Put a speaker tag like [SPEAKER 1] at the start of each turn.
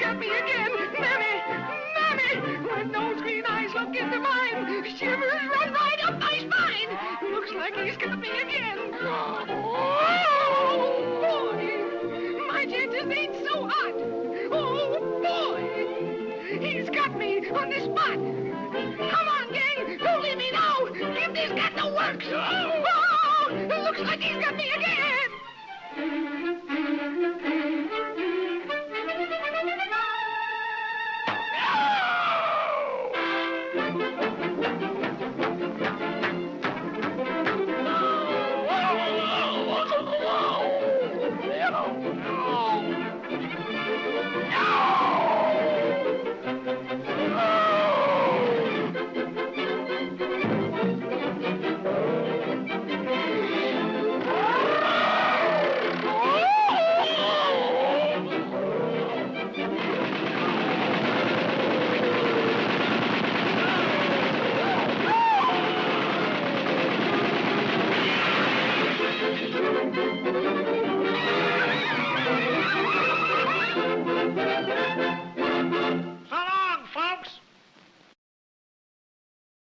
[SPEAKER 1] got me again. Mammy, Mammy, when those green eyes look into mine, shivers run right up my spine. Looks like he's got me again. Oh, boy, my chances ain't so hot. Oh, boy, he's got me on the spot. Come on, gang, don't leave me now. Give this cat the works. Oh, looks like he's got me again.